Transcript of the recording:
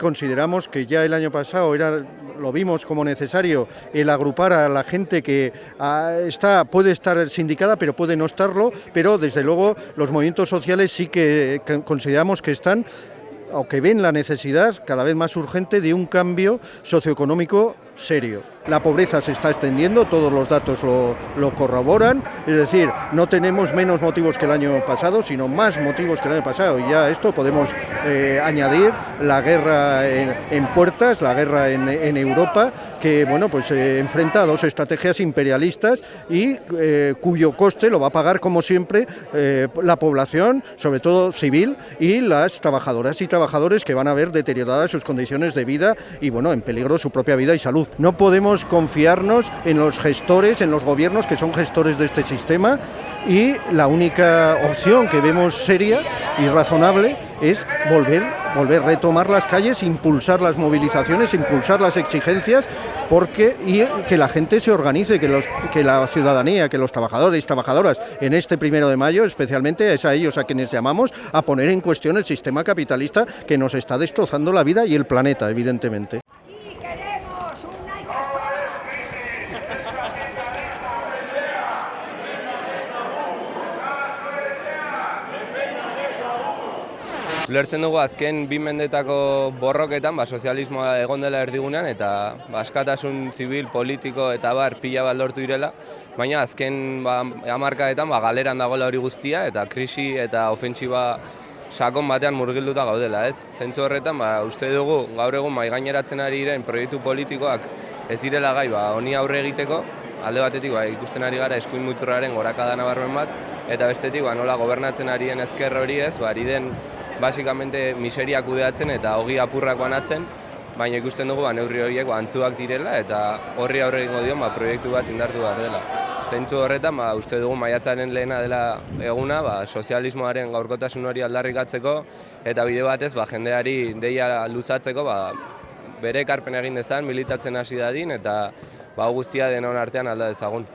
consideramos que ya el año pasado era, lo vimos como necesario el agrupar a la gente que ah, está, puede estar sindicada, pero puede no estarlo, pero desde luego los movimientos sociales sí que, que consideramos que están o que ven la necesidad cada vez más urgente de un cambio socioeconómico serio. La pobreza se está extendiendo, todos los datos lo, lo, corroboran, es decir, no tenemos menos motivos que el año pasado, sino más motivos que el año pasado. Y ya esto podemos eh, añadir la guerra en, puertas, la guerra en, en Europa, que bueno, pues eh, enfrenta a dos estrategias imperialistas y eh, cuyo coste lo va a pagar, como siempre, eh, la población, sobre todo civil, y las trabajadoras y trabajadores que van a ver deterioradas sus condiciones de vida y bueno, en peligro su propia vida y salud. No podemos confiarnos en los gestores, en los gobiernos que son gestores de este sistema y la única opción que vemos seria y razonable es volver, volver a retomar las calles, impulsar las movilizaciones, impulsar las exigencias porque y que la gente se organice, que, que la ciudadanía, que los trabajadores y trabajadoras en este primero de mayo, especialmente es a ellos a quienes llamamos a poner en cuestión el sistema capitalista que nos está destrozando la vida y el planeta, evidentemente. Ulertzen dugu azken bi mendetako borroketan, ba, sozialismoa egon dela erdigunean, eta ba, askatasun zibil, politiko eta bar pila bat lortu direla, baina azken ba, amarkadetan ba, galeran dagoela hori guztia, eta krisi eta ofentsiba sakon batean murgilduta gaudela, ez? Zentzu horretan, ba, uste dugu, gaur egun mai gaineratzen ari diren proiektu politikoak ez direla gai, ba, honi aurre egiteko, alde batetik ba, ikusten ari gara eskuin muturraren gorakada nabarmen bat, eta bestetik ba, nola gobernatzen ari den ezker hori ez, ba, ari den basikamente miseria kudeatzen eta hogi apurrak banatzen, baina ikusten dugu ba, neurri horiek ba, antzuak direla eta horri aurre egingo dion ba, proiektu bat indartu behar dela. Zeintzu horretan, ba, uste dugu maiatzaren lehena dela eguna, ba, sozialismoaren gaurkotasun hori aldarrikatzeko eta bide batez ba, jendeari deia luzatzeko ba, bere ekarpen egin dezan, militatzen hasi dadin eta ba, guztia denon artean alda dezagun.